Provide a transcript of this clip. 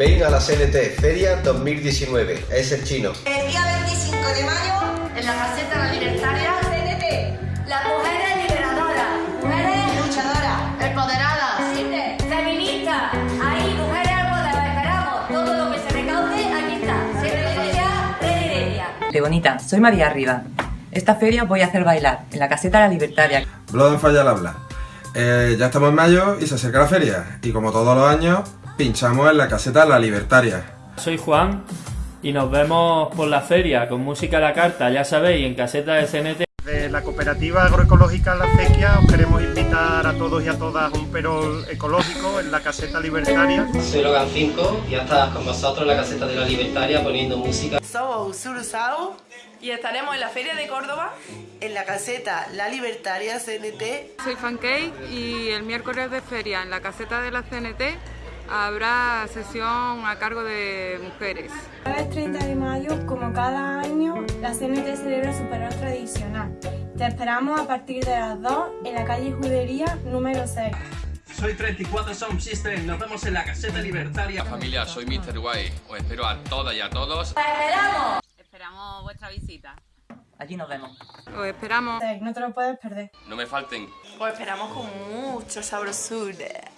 Ven a la CNT Feria 2019, es el chino. El día 25 de mayo, en la caseta La Libertaria, CNT, las mujeres liberadoras, mujeres luchadoras, empoderadas, feministas, ahí, mujeres al poder, os esperamos. Todo lo que se recaude, aquí está. Heredia. De bonita, soy María Arriba. Esta feria os voy a hacer bailar en la caseta La Libertaria. Blood and Fire al habla. Eh, ya estamos en mayo y se acerca la feria. Y como todos los años, pinchamos en la caseta La Libertaria. Soy Juan y nos vemos por la feria con música a la carta, ya sabéis, en caseta de CNT. De la cooperativa agroecológica La Acequia os queremos invitar a todos y a todas a un perol ecológico en la caseta libertaria. Soy Logan 5 y ya estás con vosotros en la caseta de la Libertaria poniendo música. Somos Surusao y estaremos en la Feria de Córdoba en la caseta La Libertaria CNT. Soy Fancake y el miércoles de feria en la caseta de la CNT habrá sesión a cargo de mujeres. El 30 de mayo, como cada año, la CNT celebra su perol tradicional. Te esperamos a partir de las 2 en la calle Judería número 6. Soy 34 Sound System, nos vemos en la caseta libertaria. Familia, soy Mr. Guay, os espero a todas y a todos. ¡Esperamos! Esperamos vuestra visita. Allí nos vemos. Os esperamos. No te lo puedes perder. No me falten. Os esperamos con mucha sabrosura.